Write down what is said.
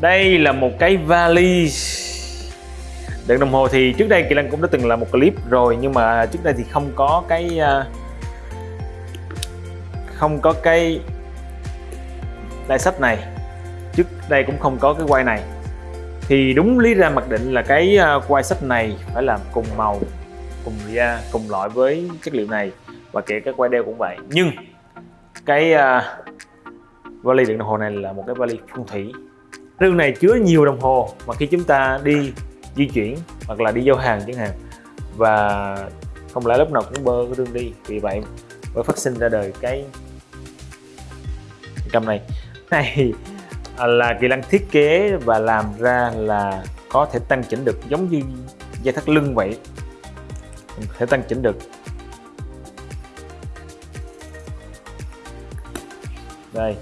đây là một cái vali. Đựng đồng hồ thì trước đây kỳ lân cũng đã từng làm một clip rồi nhưng mà trước đây thì không có cái à, không có cái đai sách này. Trước đây cũng không có cái quay này. Thì đúng lý ra mặc định là cái à, quay sách này phải làm cùng màu cùng da cùng loại với chất liệu này và kể các quay đeo cũng vậy. Nhưng cái uh, vali đựng đồng hồ này là một cái vali phong thủy rương này chứa nhiều đồng hồ mà khi chúng ta đi, di chuyển hoặc là đi giao hàng chẳng hạn. Và không lẽ lúc nào cũng bơ cái rương đi. Vì vậy mới phát sinh ra đời cái cầm này. Này à, là kỳ lân thiết kế và làm ra là có thể tăng chỉnh được, giống như dây thắt lưng vậy. Thể tăng chỉnh được. Đây.